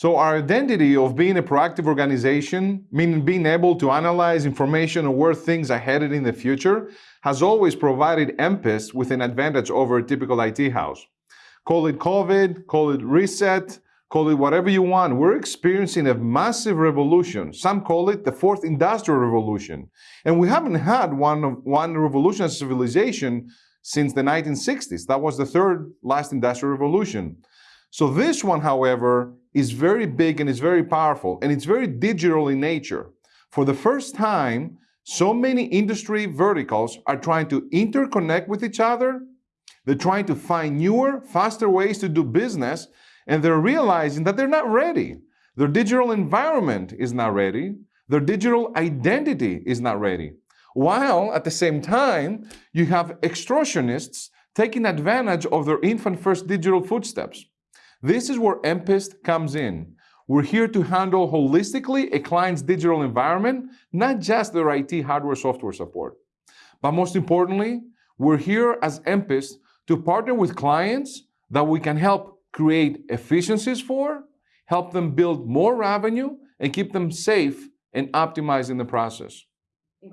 So our identity of being a proactive organization, meaning being able to analyze information on where things are headed in the future, has always provided MPIST with an advantage over a typical IT house. Call it COVID, call it reset, call it whatever you want. We're experiencing a massive revolution. Some call it the fourth industrial revolution. And we haven't had one, one revolution as civilization since the 1960s. That was the third last industrial revolution. So this one, however, is very big and is very powerful, and it's very digital in nature. For the first time, so many industry verticals are trying to interconnect with each other. They're trying to find newer, faster ways to do business, and they're realizing that they're not ready. Their digital environment is not ready. Their digital identity is not ready. While at the same time, you have extortionists taking advantage of their infant first digital footsteps. This is where MPIST comes in. We're here to handle holistically a client's digital environment, not just their IT hardware software support. But most importantly, we're here as MPIST to partner with clients that we can help create efficiencies for, help them build more revenue, and keep them safe and optimized in the process.